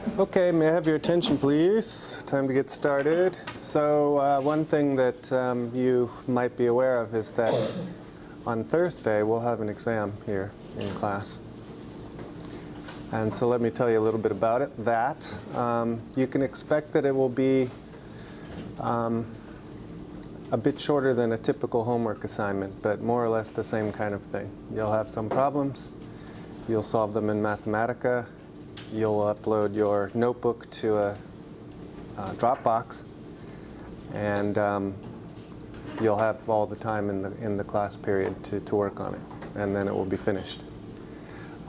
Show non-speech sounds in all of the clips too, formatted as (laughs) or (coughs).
Okay, may I have your attention please? Time to get started. So uh, one thing that um, you might be aware of is that on Thursday we'll have an exam here in class. And so let me tell you a little bit about it. That um, you can expect that it will be um, a bit shorter than a typical homework assignment, but more or less the same kind of thing. You'll have some problems. You'll solve them in Mathematica. You'll upload your notebook to a, a Dropbox, and um, you'll have all the time in the, in the class period to, to work on it, and then it will be finished.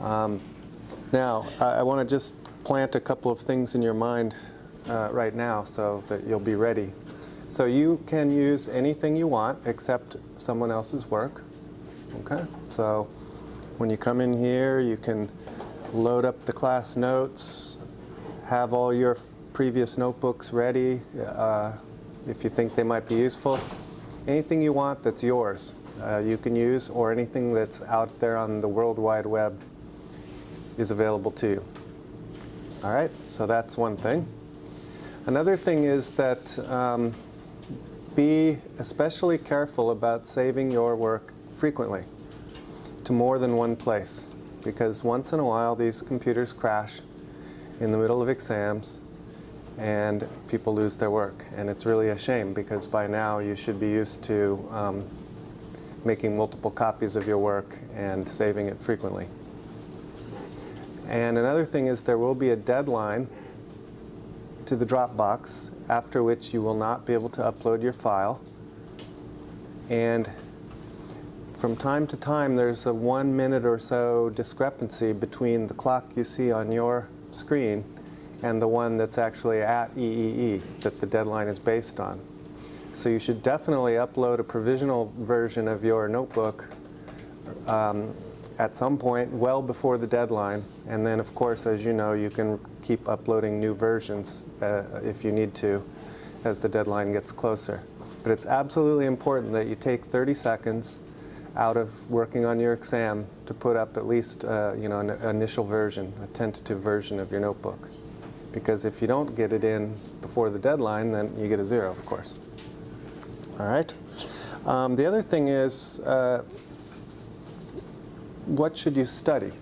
Um, now, I, I want to just plant a couple of things in your mind uh, right now so that you'll be ready. So you can use anything you want except someone else's work. Okay? So when you come in here, you can load up the class notes, have all your previous notebooks ready uh, if you think they might be useful. Anything you want that's yours uh, you can use or anything that's out there on the World Wide Web is available to you. All right, so that's one thing. Another thing is that um, be especially careful about saving your work frequently to more than one place because once in a while these computers crash in the middle of exams and people lose their work. And it's really a shame because by now you should be used to um, making multiple copies of your work and saving it frequently. And another thing is there will be a deadline to the Dropbox, after which you will not be able to upload your file. And from time to time, there's a one minute or so discrepancy between the clock you see on your screen and the one that's actually at EEE that the deadline is based on. So you should definitely upload a provisional version of your notebook um, at some point well before the deadline. And then, of course, as you know, you can keep uploading new versions uh, if you need to as the deadline gets closer. But it's absolutely important that you take 30 seconds out of working on your exam to put up at least uh, you know, an initial version, a tentative version of your notebook. Because if you don't get it in before the deadline, then you get a zero, of course. All right. Um, the other thing is, uh, what should you study,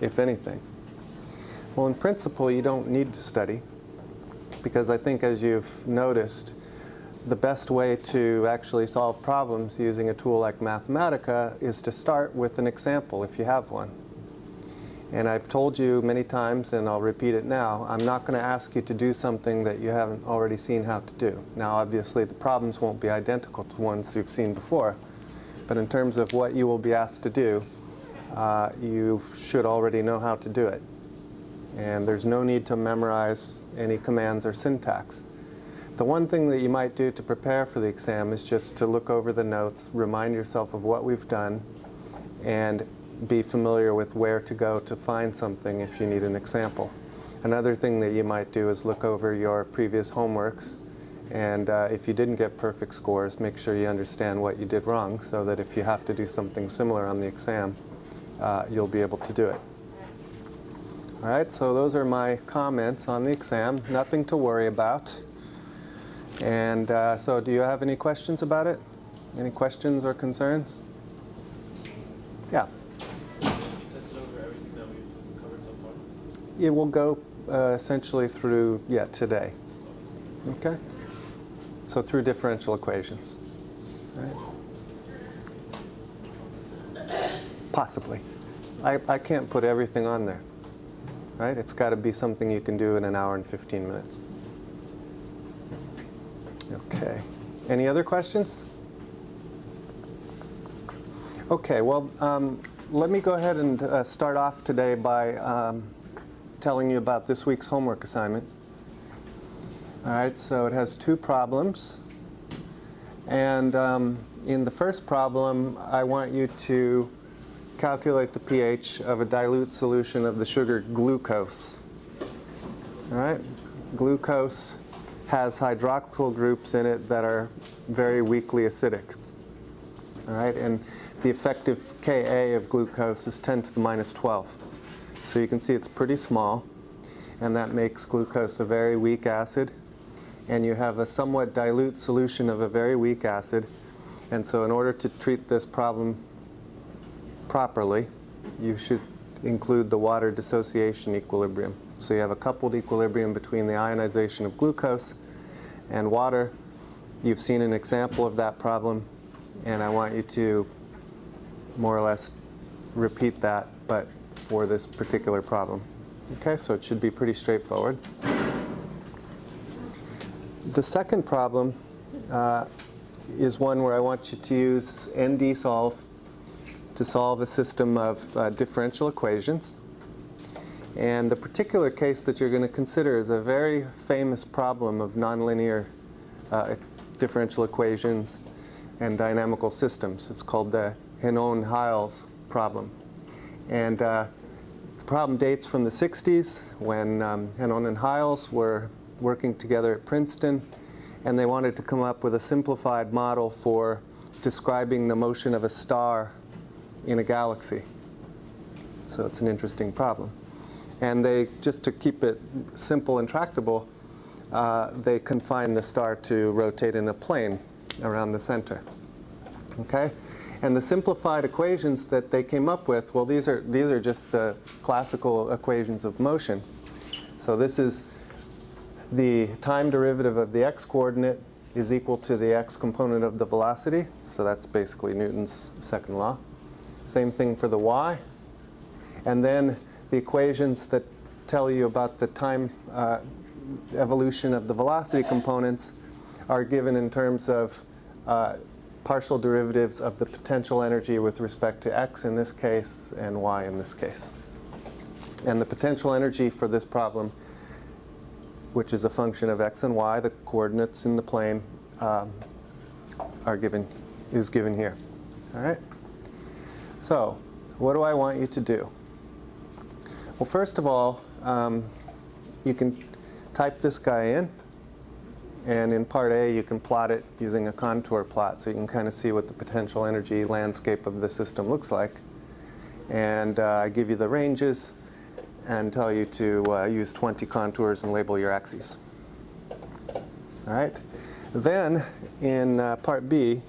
if anything? Well, in principle, you don't need to study because I think as you've noticed, the best way to actually solve problems using a tool like Mathematica is to start with an example if you have one. And I've told you many times, and I'll repeat it now, I'm not going to ask you to do something that you haven't already seen how to do. Now, obviously, the problems won't be identical to ones you've seen before, but in terms of what you will be asked to do, uh, you should already know how to do it. And there's no need to memorize any commands or syntax. The one thing that you might do to prepare for the exam is just to look over the notes, remind yourself of what we've done, and be familiar with where to go to find something if you need an example. Another thing that you might do is look over your previous homeworks and uh, if you didn't get perfect scores, make sure you understand what you did wrong so that if you have to do something similar on the exam, uh, you'll be able to do it. All right, so those are my comments on the exam. Nothing to worry about. And uh, so do you have any questions about it? Any questions or concerns? Yeah. It will go uh, essentially through, yeah, today. Okay? So through differential equations. Right? Possibly. I, I can't put everything on there. Right? It's got to be something you can do in an hour and 15 minutes. Okay. Any other questions? Okay, well, um, let me go ahead and uh, start off today by um, telling you about this week's homework assignment. All right, so it has two problems. And um, in the first problem, I want you to calculate the pH of a dilute solution of the sugar glucose. All right, glucose has hydroxyl groups in it that are very weakly acidic. All right, and the effective Ka of glucose is 10 to the minus 12. So you can see it's pretty small. and that makes glucose a very weak acid. And you have a somewhat dilute solution of a very weak acid. And so in order to treat this problem properly, you should include the water dissociation equilibrium. So you have a coupled equilibrium between the ionization of glucose and water. You've seen an example of that problem, and I want you to more or less repeat that, but for this particular problem. Okay, so it should be pretty straightforward. The second problem uh, is one where I want you to use ND-solve to solve a system of uh, differential equations. And the particular case that you're going to consider is a very famous problem of nonlinear uh, differential equations and dynamical systems. It's called the Henon-Heiles problem. And uh, the problem dates from the 60s when um, Henon and Heiles were working together at Princeton and they wanted to come up with a simplified model for describing the motion of a star in a galaxy. So it's an interesting problem. And they, just to keep it simple and tractable, uh, they confine the star to rotate in a plane around the center. Okay? And the simplified equations that they came up with, well, these are, these are just the classical equations of motion. So this is the time derivative of the x-coordinate is equal to the x component of the velocity. So that's basically Newton's second law. Same thing for the y. And then the equations that tell you about the time uh, evolution of the velocity components are given in terms of uh, partial derivatives of the potential energy with respect to x in this case and y in this case. And the potential energy for this problem, which is a function of x and y, the coordinates in the plane, um, are given, is given here. All right? So, what do I want you to do? Well, first of all, um, you can type this guy in. And in part A, you can plot it using a contour plot so you can kind of see what the potential energy landscape of the system looks like. And uh, I give you the ranges and tell you to uh, use 20 contours and label your axes. All right. Then in uh, part B,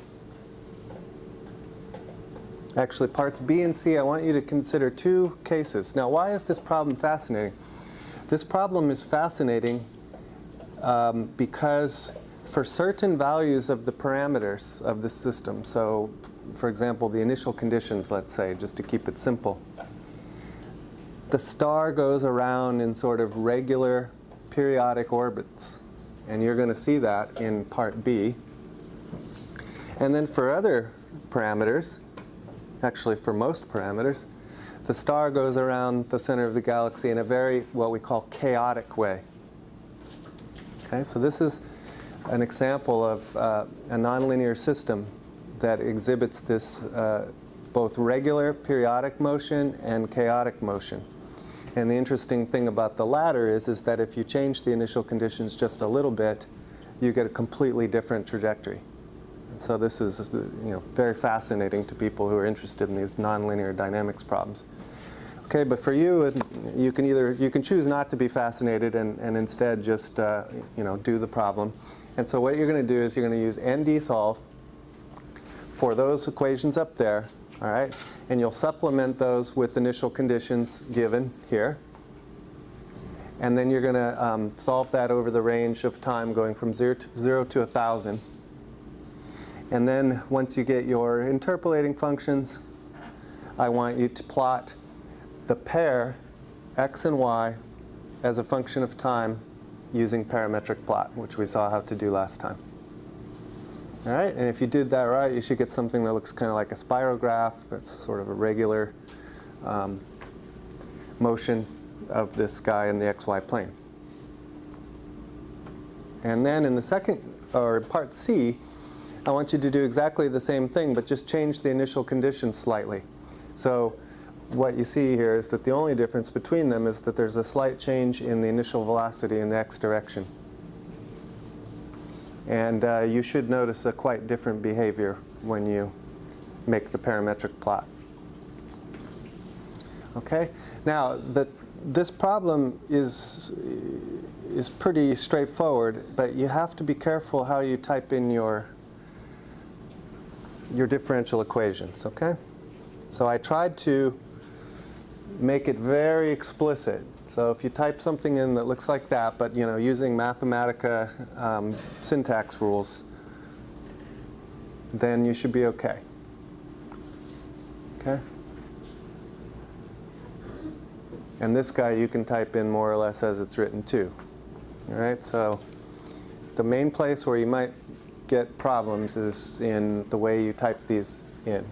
actually parts B and C, I want you to consider two cases. Now, why is this problem fascinating? This problem is fascinating um, because for certain values of the parameters of the system, so for example, the initial conditions, let's say, just to keep it simple, the star goes around in sort of regular periodic orbits. And you're going to see that in part B. And then for other parameters, actually for most parameters, the star goes around the center of the galaxy in a very, what we call chaotic way. Okay, so this is an example of uh, a nonlinear system that exhibits this uh, both regular periodic motion and chaotic motion. And the interesting thing about the latter is, is that if you change the initial conditions just a little bit, you get a completely different trajectory. So this is you know, very fascinating to people who are interested in these nonlinear dynamics problems. Okay, but for you, you can either you can choose not to be fascinated and, and instead just uh, you know do the problem. And so what you're going to do is you're going to use ND solve for those equations up there, all right? And you'll supplement those with initial conditions given here. And then you're going to um, solve that over the range of time going from 0 to, zero to 1,000. And then once you get your interpolating functions, I want you to plot the pair x and y as a function of time using parametric plot, which we saw how to do last time. All right, and if you did that right, you should get something that looks kind of like a spirograph. It's sort of a regular um, motion of this guy in the xy plane. And then in the second, or part C, I want you to do exactly the same thing, but just change the initial conditions slightly. So what you see here is that the only difference between them is that there's a slight change in the initial velocity in the x direction. And uh, you should notice a quite different behavior when you make the parametric plot. Okay? Now, the, this problem is, is pretty straightforward, but you have to be careful how you type in your, your differential equations, okay? So I tried to make it very explicit. So if you type something in that looks like that, but you know, using Mathematica um, syntax rules, then you should be okay. Okay? And this guy you can type in more or less as it's written too. All right, so the main place where you might get problems is in the way you type these in.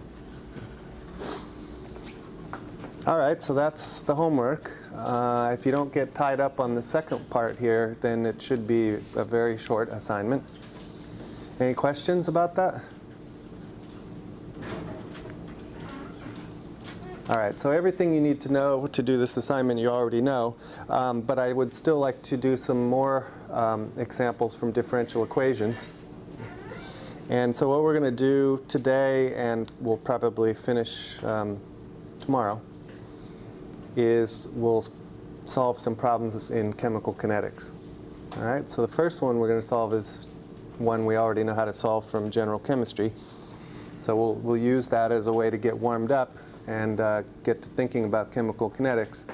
All right, so that's the homework. Uh, if you don't get tied up on the second part here, then it should be a very short assignment. Any questions about that? All right, so everything you need to know to do this assignment you already know, um, but I would still like to do some more um, examples from differential equations. And so what we're going to do today, and we'll probably finish um, tomorrow, is we'll solve some problems in chemical kinetics. All right, so the first one we're going to solve is one we already know how to solve from general chemistry. So we'll, we'll use that as a way to get warmed up and uh, get to thinking about chemical kinetics.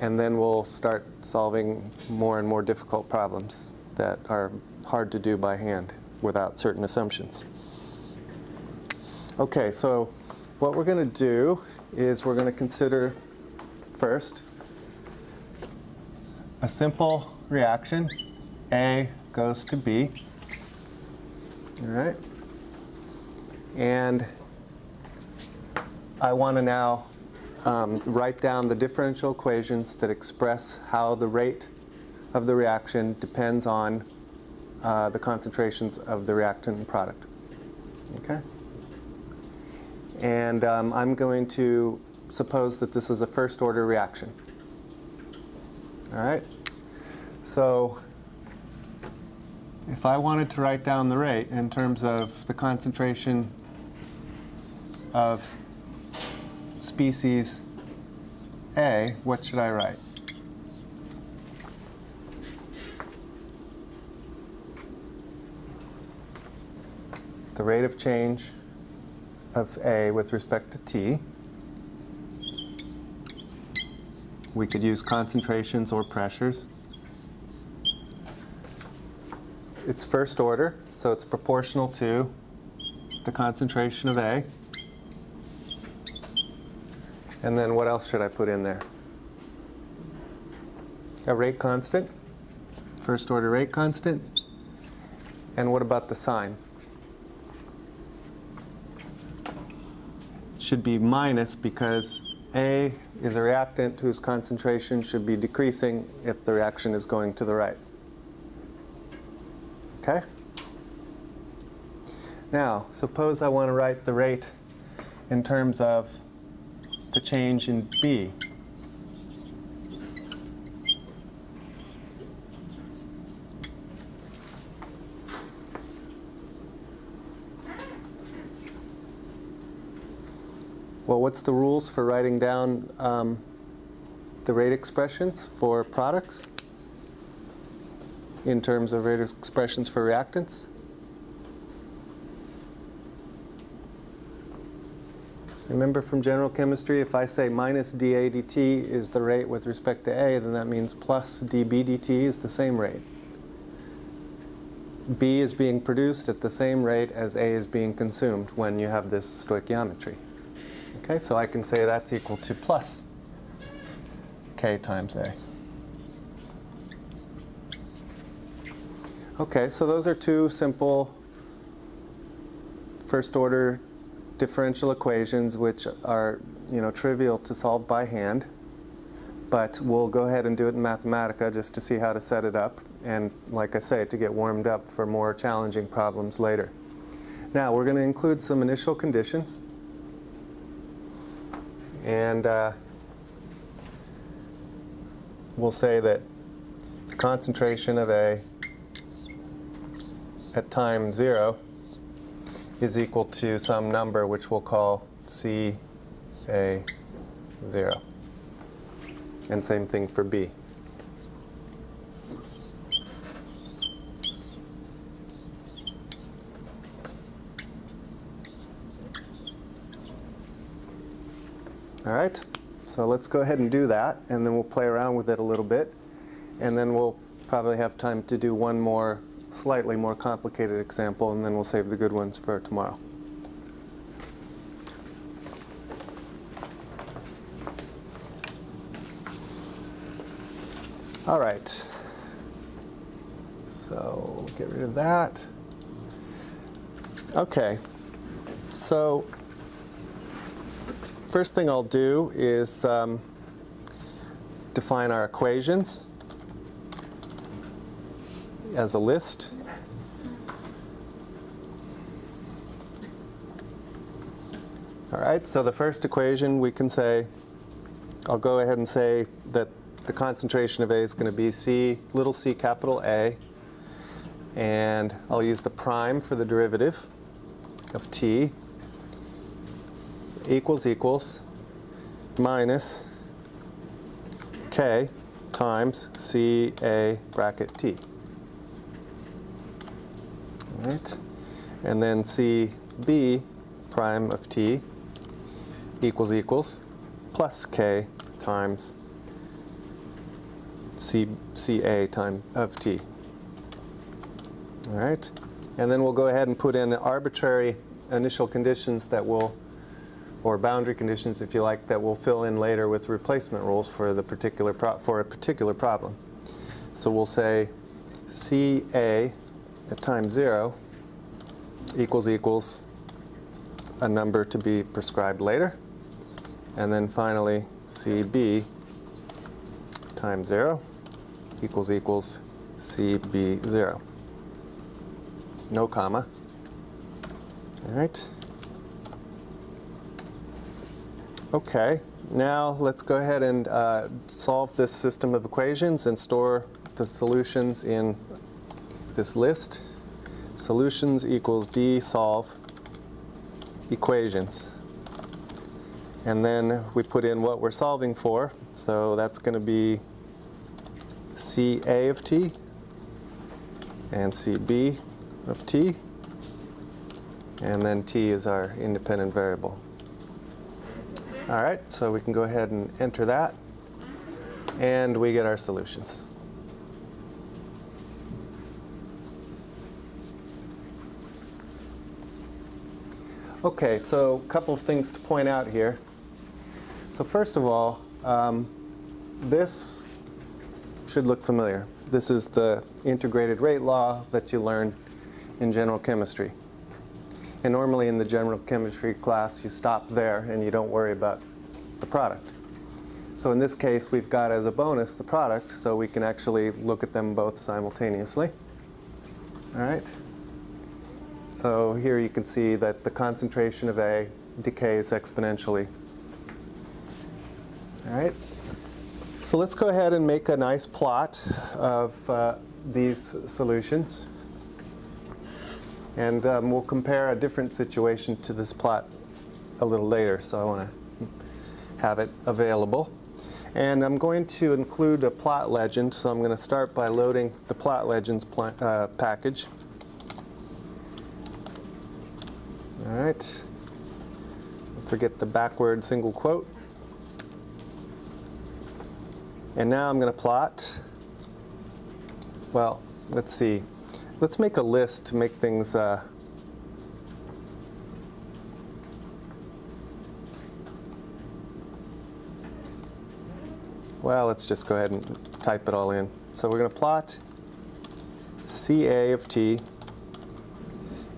And then we'll start solving more and more difficult problems that are hard to do by hand without certain assumptions. Okay, so what we're going to do is we're going to consider first a simple reaction. A goes to B. All right? And I want to now um, write down the differential equations that express how the rate of the reaction depends on uh, the concentrations of the reactant and product. Okay? And um, I'm going to suppose that this is a first order reaction. All right? So if I wanted to write down the rate in terms of the concentration of species A, what should I write? The rate of change of A with respect to T. We could use concentrations or pressures. It's first order, so it's proportional to the concentration of A. And then what else should I put in there? A rate constant, first order rate constant. And what about the sign? Should be minus because A is a reactant whose concentration should be decreasing if the reaction is going to the right. Okay? Now, suppose I want to write the rate in terms of the change in B. what's the rules for writing down um, the rate expressions for products in terms of rate expressions for reactants? Remember from general chemistry, if I say minus dA dt is the rate with respect to A, then that means plus dB dt is the same rate. B is being produced at the same rate as A is being consumed when you have this stoichiometry. Okay, so I can say that's equal to plus K times A. Okay, so those are two simple first order differential equations which are you know trivial to solve by hand but we'll go ahead and do it in Mathematica just to see how to set it up and like I say to get warmed up for more challenging problems later. Now we're going to include some initial conditions and uh, we'll say that the concentration of A at time zero is equal to some number which we'll call C A 0. And same thing for B. All right, so let's go ahead and do that, and then we'll play around with it a little bit, and then we'll probably have time to do one more slightly more complicated example, and then we'll save the good ones for tomorrow. All right. So get rid of that. Okay. So first thing I'll do is um, define our equations as a list. All right, so the first equation we can say, I'll go ahead and say that the concentration of A is going to be C, little c capital A, and I'll use the prime for the derivative of T equals equals minus K times C A bracket T. All right, and then C B prime of T equals equals plus K times C, CA time of T. All right, and then we'll go ahead and put in arbitrary initial conditions that will, or boundary conditions if you like, that we'll fill in later with replacement rules for the particular for a particular problem. So we'll say CA at time zero equals equals a number to be prescribed later. And then finally, CB times 0 equals equals CB0. No comma. All right. Okay, now let's go ahead and uh, solve this system of equations and store the solutions in this list. Solutions equals D solve equations. And then we put in what we're solving for. So that's going to be CA of t and CB of t. And then t is our independent variable. All right, so we can go ahead and enter that. And we get our solutions. Okay, so a couple of things to point out here. So first of all, um, this should look familiar. This is the integrated rate law that you learned in general chemistry. And normally in the general chemistry class, you stop there and you don't worry about the product. So in this case, we've got as a bonus the product, so we can actually look at them both simultaneously. All right. So here you can see that the concentration of A decays exponentially. All right. So let's go ahead and make a nice plot of uh, these solutions. And um, we'll compare a different situation to this plot a little later, so I want to have it available. And I'm going to include a plot legend, so I'm going to start by loading the plot legends uh, package. All right. Forget the backward single quote. And now I'm going to plot. Well, let's see. Let's make a list to make things uh, Well, let's just go ahead and type it all in. So we're going to plot CA of t.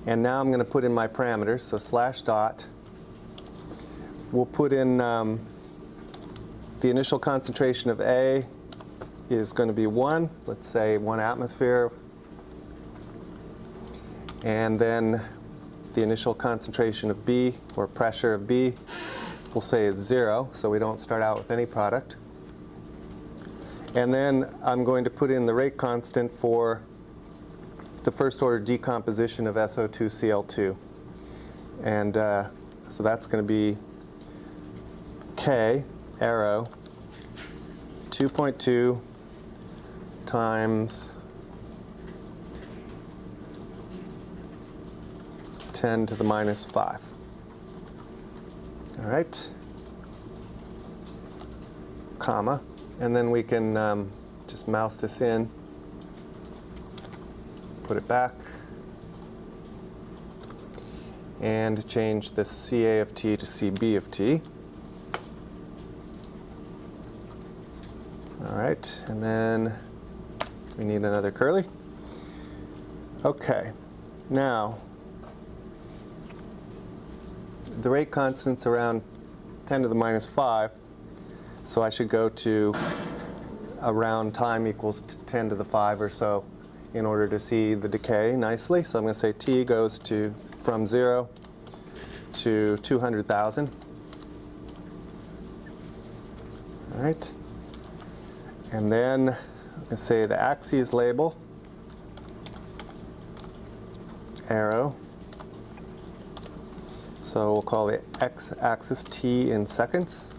And now I'm going to put in my parameters, so slash dot. We'll put in um, the initial concentration of A is going to be 1, let's say 1 atmosphere. And then the initial concentration of B, or pressure of B, we'll say is 0, so we don't start out with any product. And then I'm going to put in the rate constant for the first order decomposition of SO2Cl2. And uh, so that's going to be K arrow 2.2 times 10 to the minus 5. All right. Comma. And then we can um, just mouse this in, put it back, and change the CA of t to CB of t. All right, and then we need another curly. Okay, now the rate constant's around 10 to the minus 5, so I should go to around time equals 10 to the 5 or so in order to see the decay nicely. So I'm going to say t goes to from 0 to 200,000. All right. And then let's say the axes label, arrow. So we'll call the x-axis t in seconds.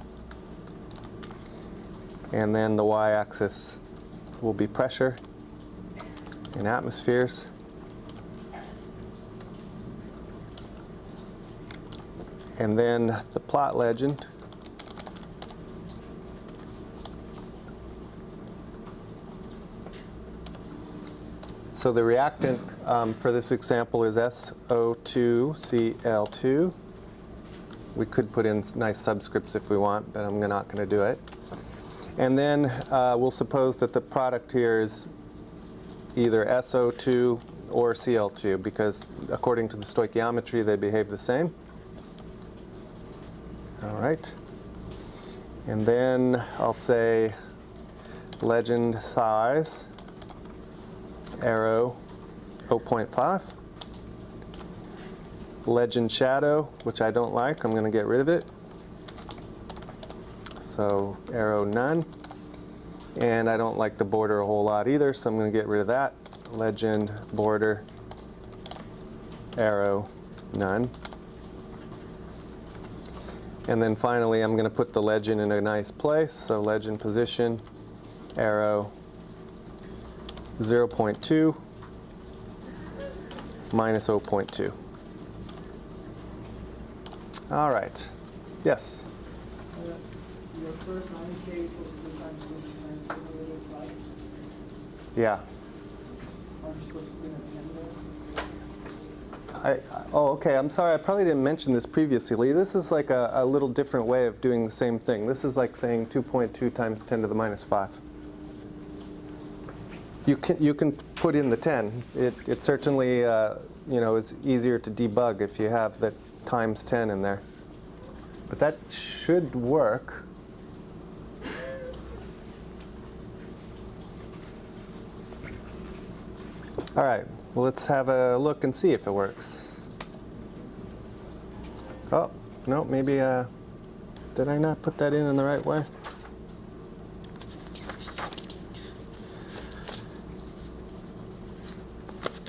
And then the y-axis will be pressure in atmospheres. And then the plot legend. So the reactant um, for this example is SO2Cl2. We could put in nice subscripts if we want, but I'm not going to do it. And then uh, we'll suppose that the product here is either SO2 or Cl2 because according to the stoichiometry they behave the same. All right. And then I'll say legend size, arrow 0.5. Legend shadow, which I don't like, I'm going to get rid of it. So arrow none. And I don't like the border a whole lot either, so I'm going to get rid of that. Legend border arrow none. And then finally, I'm going to put the legend in a nice place. So legend position, arrow 0.2 minus 0.2. All right. Yes. Uh, Your first 9K equals 2 times 29 divided by 5. Yeah. Aren't you supposed to put in Yes. Yeah. I- oh, okay. I'm sorry. I probably didn't mention this previously. This is like a, a little different way of doing the same thing. This is like saying 2.2 times 10 to the minus 5. You can, you can put in the 10. It, it certainly uh, you know, is easier to debug if you have that times 10 in there. But that should work. All right, well, let's have a look and see if it works. Oh, no, maybe, uh, did I not put that in in the right way?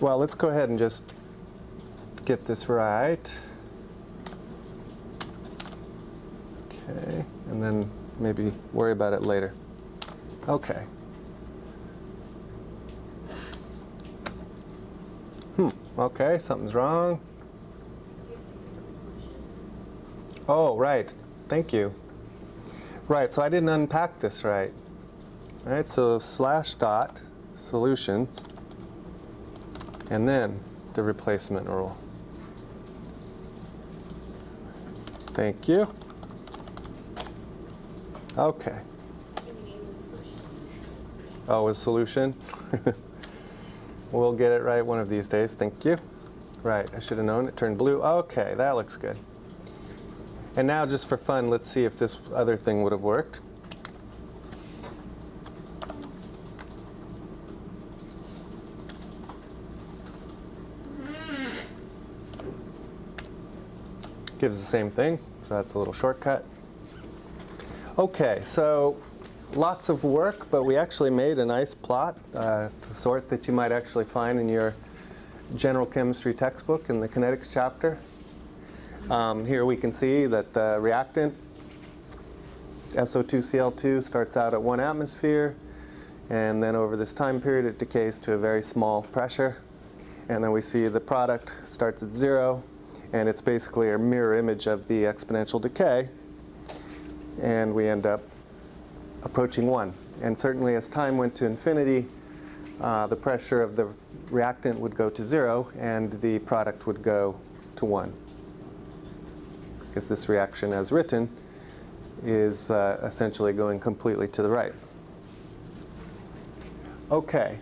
Well, let's go ahead and just get this right. Okay, and then maybe worry about it later. Okay. Hmm, okay, something's wrong. Oh, right, thank you. Right, so I didn't unpack this right. All right, so slash dot solutions, and then the replacement rule. Thank you. Okay. Oh, a solution? (laughs) we'll get it right one of these days. Thank you. Right, I should have known it turned blue. Okay, that looks good. And now, just for fun, let's see if this other thing would have worked. Gives the same thing, so that's a little shortcut. Okay, so lots of work, but we actually made a nice plot, uh, sort that you might actually find in your general chemistry textbook in the kinetics chapter. Um, here we can see that the reactant SO2Cl2 starts out at one atmosphere, and then over this time period it decays to a very small pressure. And then we see the product starts at zero, and it's basically a mirror image of the exponential decay. And we end up approaching one. And certainly as time went to infinity, uh, the pressure of the reactant would go to zero, and the product would go to one. Because this reaction, as written, is uh, essentially going completely to the right. Okay.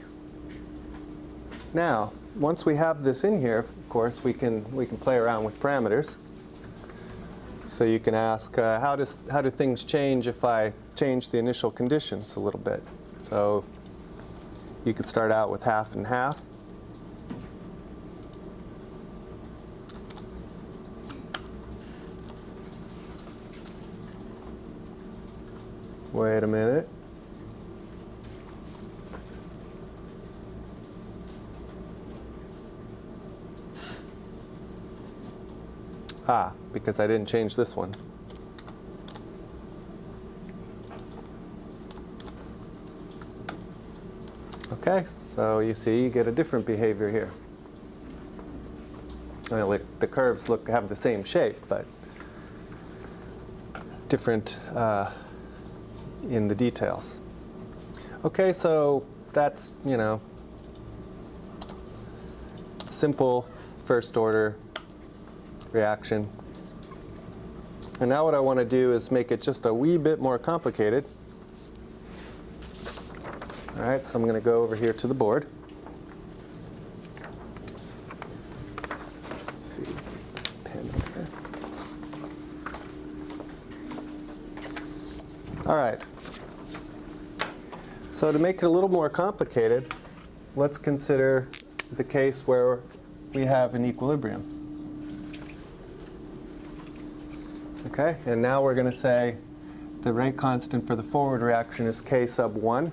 Now, once we have this in here, of course, we can we can play around with parameters. So you can ask, uh, how does how do things change if I change the initial conditions a little bit? So you could start out with half and half. Wait a minute. Ah, because I didn't change this one. Okay, so you see you get a different behavior here. Well, the curves look have the same shape, but different uh, in the details. Okay, so that's, you know, simple first order reaction. And now what I want to do is make it just a wee bit more complicated. All right, so I'm going to go over here to the board. Let's see, pen. All right. So to make it a little more complicated, let's consider the case where we have an equilibrium. Okay, and now we're going to say the rate constant for the forward reaction is k sub 1,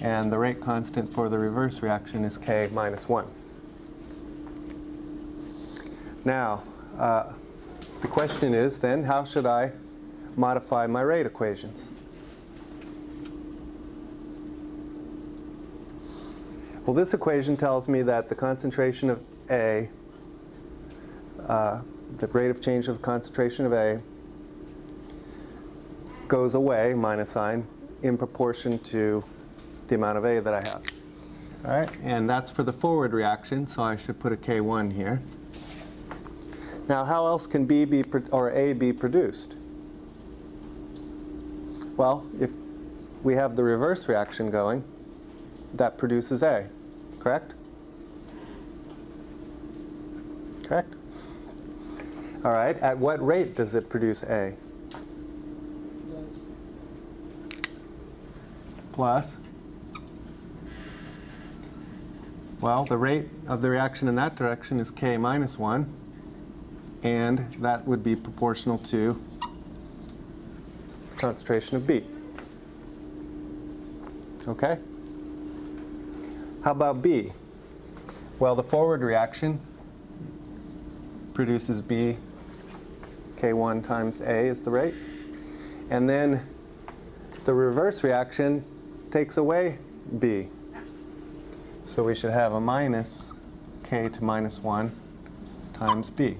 and the rate constant for the reverse reaction is k minus 1. Now, uh, the question is then, how should I modify my rate equations? Well, this equation tells me that the concentration of A, uh, the rate of change of the concentration of A, goes away, minus sign, in proportion to the amount of A that I have. All right, and that's for the forward reaction, so I should put a K1 here. Now, how else can B be, or A be produced? Well, if we have the reverse reaction going, that produces A, correct? Correct? All right, at what rate does it produce A? Plus? Well, the rate of the reaction in that direction is K minus 1, and that would be proportional to the concentration of B. Okay? How about B? Well, the forward reaction produces B, K1 times A is the rate. And then the reverse reaction takes away B. So we should have a minus K to minus 1 times B.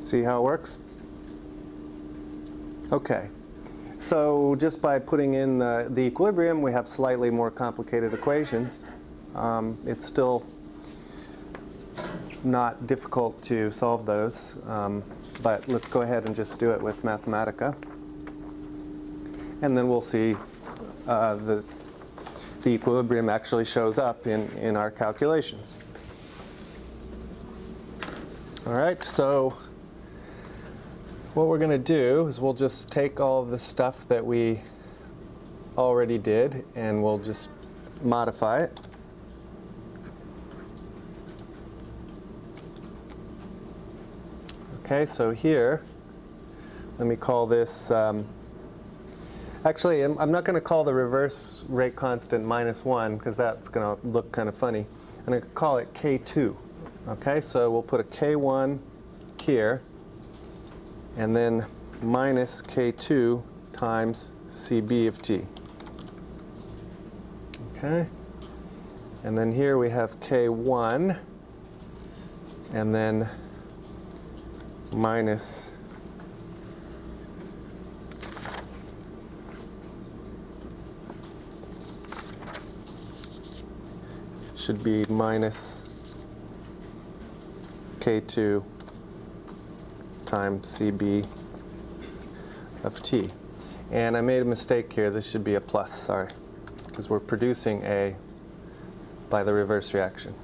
See how it works? Okay. So just by putting in the, the equilibrium, we have slightly more complicated equations. Um, it's still not difficult to solve those, um, but let's go ahead and just do it with Mathematica. And then we'll see uh, the, the equilibrium actually shows up in, in our calculations. All right, so what we're going to do is we'll just take all of the stuff that we already did and we'll just modify it. Okay, so here, let me call this, um, actually I'm, I'm not going to call the reverse rate constant minus 1 because that's going to look kind of funny. I'm going to call it K2. Okay, so we'll put a K1 here, and then minus K2 times CB of t. Okay? And then here we have K1, and then minus should be minus K2 times CB of t. And I made a mistake here. This should be a plus, sorry, because we're producing A by the reverse reaction.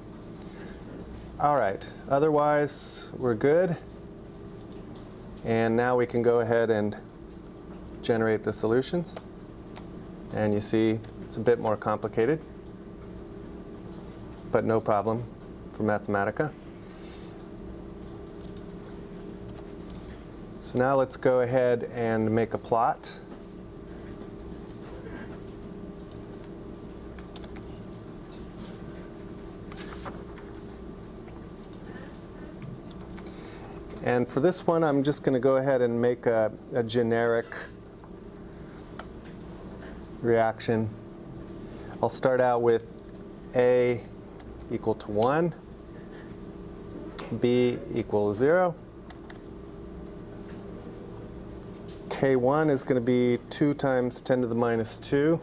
All right, otherwise we're good. And now we can go ahead and generate the solutions. And you see it's a bit more complicated, but no problem for Mathematica. So now let's go ahead and make a plot. And for this one, I'm just going to go ahead and make a, a generic reaction. I'll start out with A equal to 1, B equals 0. K1 is going to be 2 times 10 to the minus 2.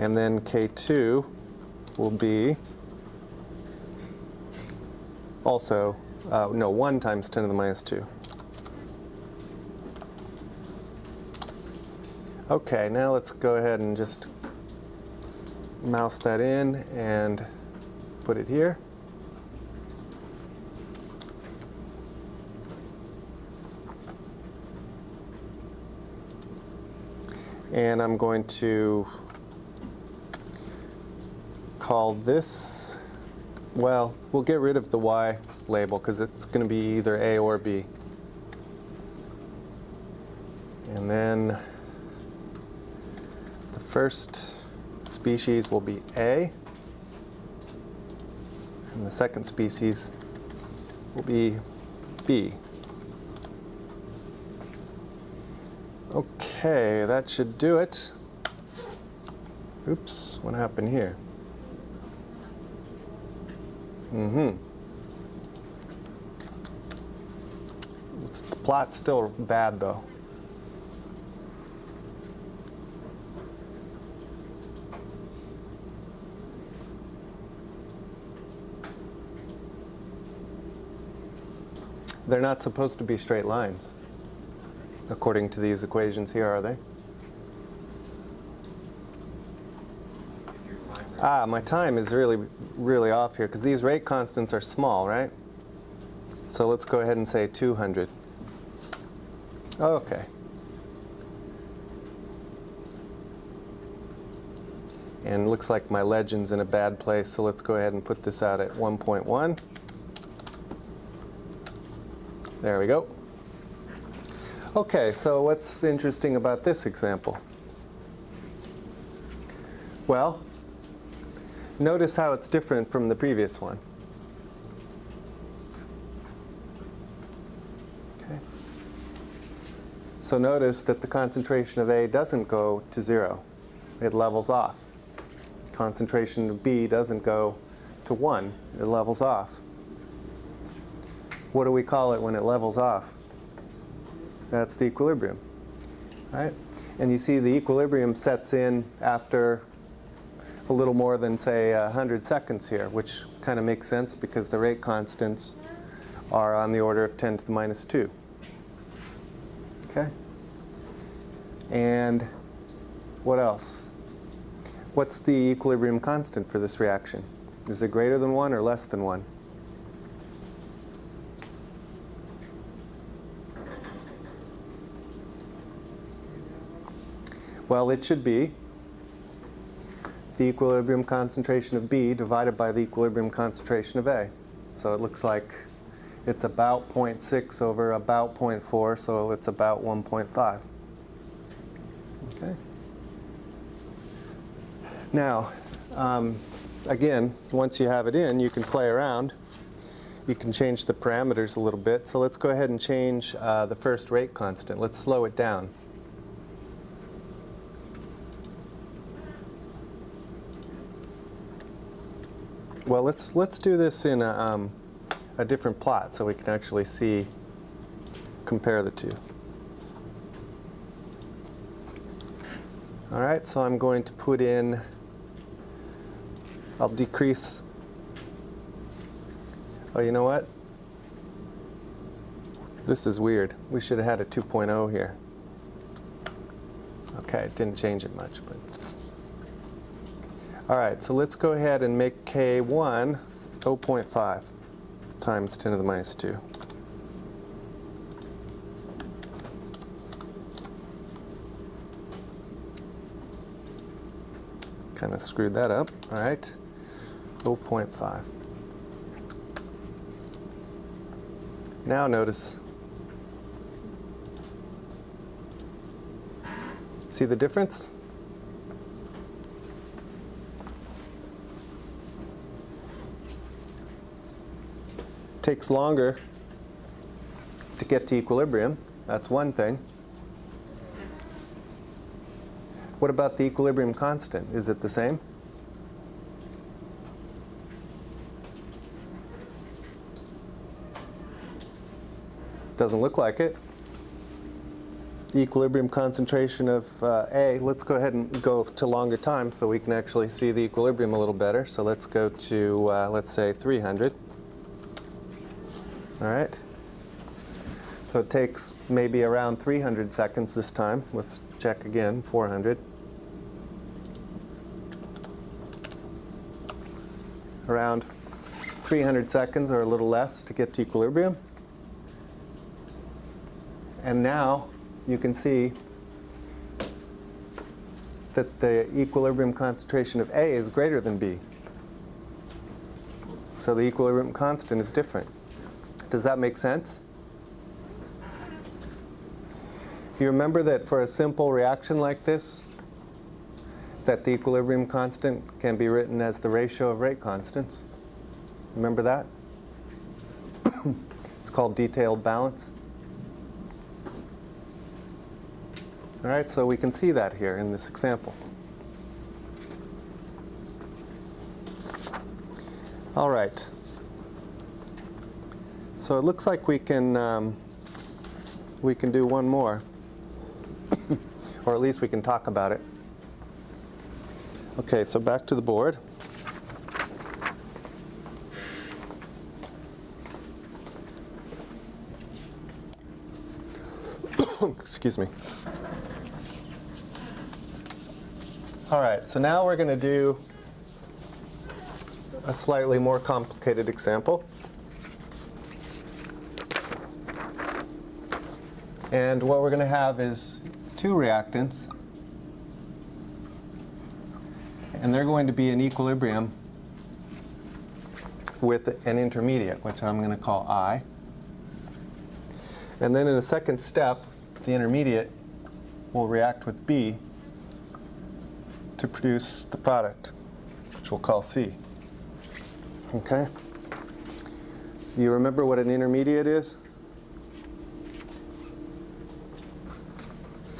And then K2 will be also, uh, no, 1 times 10 to the minus 2. Okay, now let's go ahead and just mouse that in and put it here. And I'm going to call this, well, we'll get rid of the Y label because it's going to be either A or B. And then the first species will be A. And the second species will be B. Okay, that should do it. Oops, what happened here? Mm-hmm. The plot's still bad though. They're not supposed to be straight lines, according to these equations here, are they? Ah, my time is really, really off here, because these rate constants are small, right? So let's go ahead and say 200. Okay. And looks like my legend's in a bad place, so let's go ahead and put this out at 1.1. There we go. Okay, so what's interesting about this example? Well, notice how it's different from the previous one. Okay. So notice that the concentration of A doesn't go to zero. It levels off. Concentration of B doesn't go to one. It levels off. What do we call it when it levels off? That's the equilibrium, right? And you see the equilibrium sets in after a little more than, say, 100 seconds here, which kind of makes sense because the rate constants are on the order of 10 to the minus 2. Okay? And what else? What's the equilibrium constant for this reaction? Is it greater than 1 or less than 1? Well, it should be the equilibrium concentration of B divided by the equilibrium concentration of A. So it looks like it's about 0.6 over about 0.4, so it's about 1.5. Okay. Now, um, again, once you have it in, you can play around. You can change the parameters a little bit. So let's go ahead and change uh, the first rate constant. Let's slow it down. Well, let's let's do this in a, um, a different plot so we can actually see, compare the two. All right, so I'm going to put in, I'll decrease, oh, you know what? This is weird. We should have had a 2.0 here. Okay, it didn't change it much, but. All right, so let's go ahead and make K1 0.5 times 10 to the minus 2. Kind of screwed that up. All right, 0.5. Now notice, see the difference? Takes longer to get to equilibrium. That's one thing. What about the equilibrium constant? Is it the same? Doesn't look like it. Equilibrium concentration of uh, A, let's go ahead and go to longer time so we can actually see the equilibrium a little better. So let's go to, uh, let's say, 300. All right. So it takes maybe around 300 seconds this time. Let's check again, 400. Around 300 seconds or a little less to get to equilibrium. And now you can see that the equilibrium concentration of A is greater than B. So the equilibrium constant is different. Does that make sense? You remember that for a simple reaction like this, that the equilibrium constant can be written as the ratio of rate constants. Remember that? (coughs) it's called detailed balance. All right, so we can see that here in this example. All right. So it looks like we can um, we can do one more, (coughs) or at least we can talk about it. Okay, so back to the board. (coughs) Excuse me. All right, so now we're going to do a slightly more complicated example. And what we're going to have is two reactants. And they're going to be in equilibrium with an intermediate, which I'm going to call I. And then in a second step, the intermediate will react with B to produce the product, which we'll call C. Okay? You remember what an intermediate is?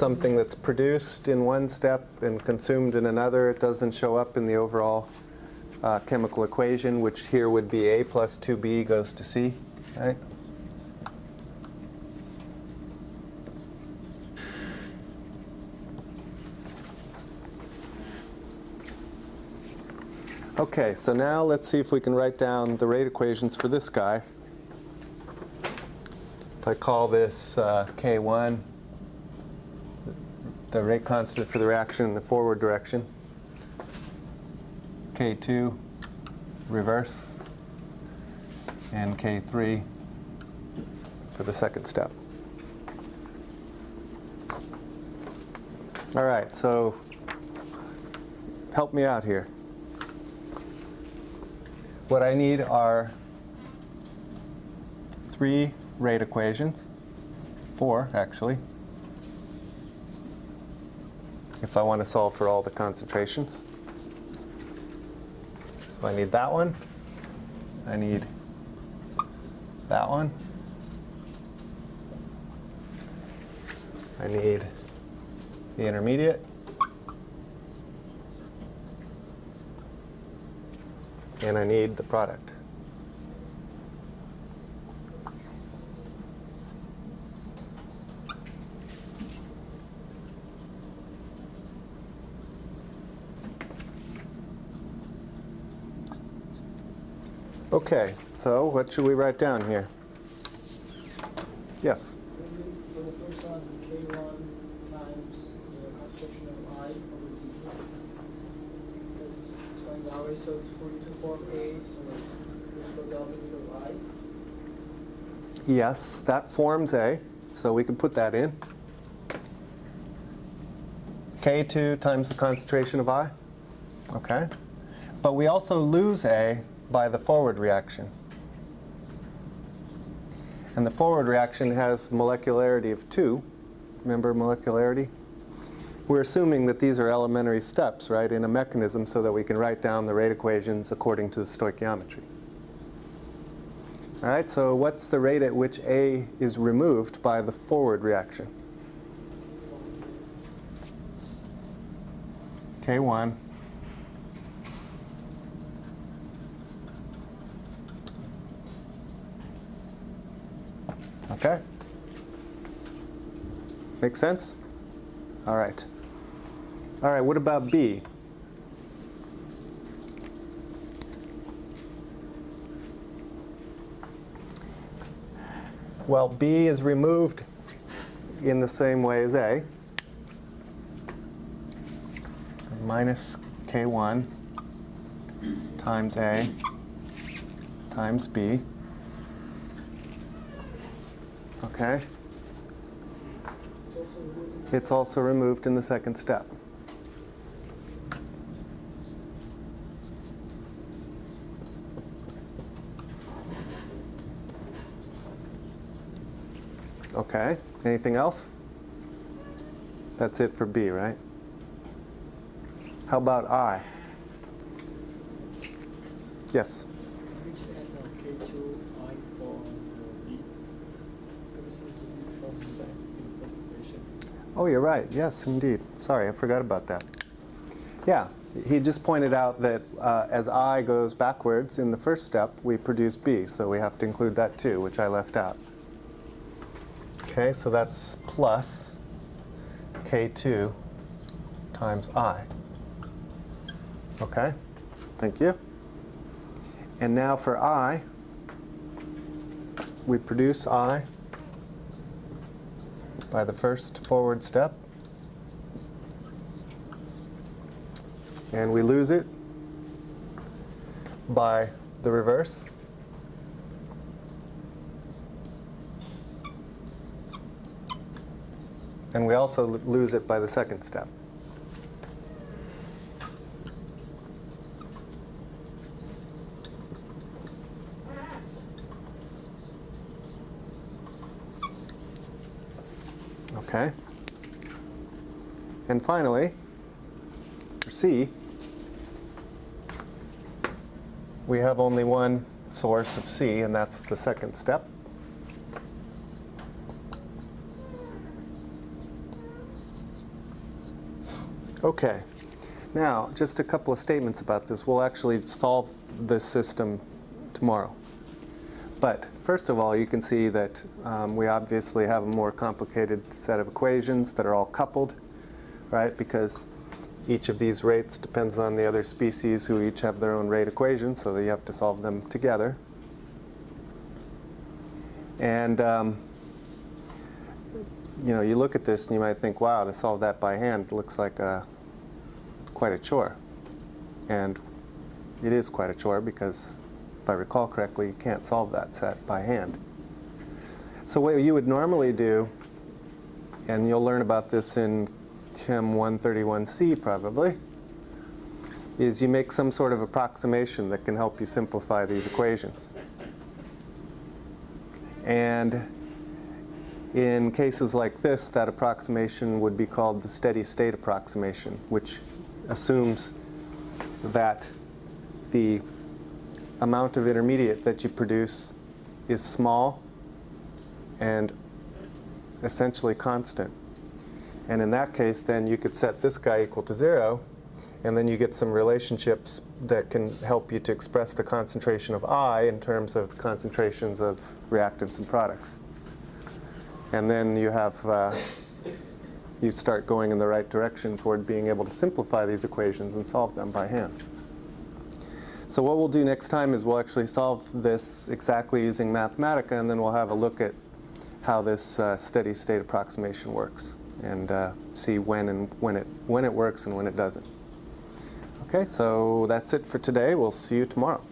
Something that's produced in one step and consumed in another. It doesn't show up in the overall uh, chemical equation, which here would be A plus 2B goes to C. Right? Okay, so now let's see if we can write down the rate equations for this guy. If I call this uh, K1, the rate constant for the reaction in the forward direction, K2, reverse, and K3 for the second step. All right, so help me out here. What I need are three rate equations, four actually, if I want to solve for all the concentrations. So I need that one. I need that one. I need the intermediate. And I need the product. Okay, so what should we write down here? Yes. For the first one, K one times the of I over D. Because it's going that way, so for you to form A, so the opposite of I. Yes, that forms A, so we can put that in. K2 times the concentration of I. Okay. But we also lose A by the forward reaction. And the forward reaction has molecularity of 2. Remember molecularity? We're assuming that these are elementary steps, right, in a mechanism so that we can write down the rate equations according to the stoichiometry. All right, so what's the rate at which A is removed by the forward reaction? K1. Okay. Make sense? All right. All right, what about B? Well, B is removed in the same way as A. Minus K1 times A times B. Okay? It's also removed. In the second step. Okay, anything else? That's it for B, right? How about I? Yes? Oh, you're right. Yes, indeed. Sorry, I forgot about that. Yeah, he just pointed out that uh, as I goes backwards in the first step, we produce B, so we have to include that too, which I left out. Okay, so that's plus K2 times I. Okay, thank you. And now for I, we produce I by the first forward step. And we lose it by the reverse. And we also lose it by the second step. Okay. And finally, for C, we have only one source of C, and that's the second step. Okay. Now, just a couple of statements about this. We'll actually solve this system tomorrow. But first of all, you can see that um, we obviously have a more complicated set of equations that are all coupled, right? Because each of these rates depends on the other species who each have their own rate equation, so you have to solve them together. And um, you know, you look at this and you might think, wow, to solve that by hand looks like a, quite a chore. And it is quite a chore because I recall correctly, you can't solve that set by hand. So what you would normally do, and you'll learn about this in Chem 131C probably, is you make some sort of approximation that can help you simplify these equations. And in cases like this, that approximation would be called the steady state approximation, which assumes that the amount of intermediate that you produce is small and essentially constant. And in that case, then you could set this guy equal to zero, and then you get some relationships that can help you to express the concentration of I in terms of the concentrations of reactants and products. And then you have, uh, you start going in the right direction toward being able to simplify these equations and solve them by hand. So what we'll do next time is we'll actually solve this exactly using Mathematica, and then we'll have a look at how this uh, steady state approximation works and uh, see when and when it when it works and when it doesn't. Okay, so that's it for today. We'll see you tomorrow.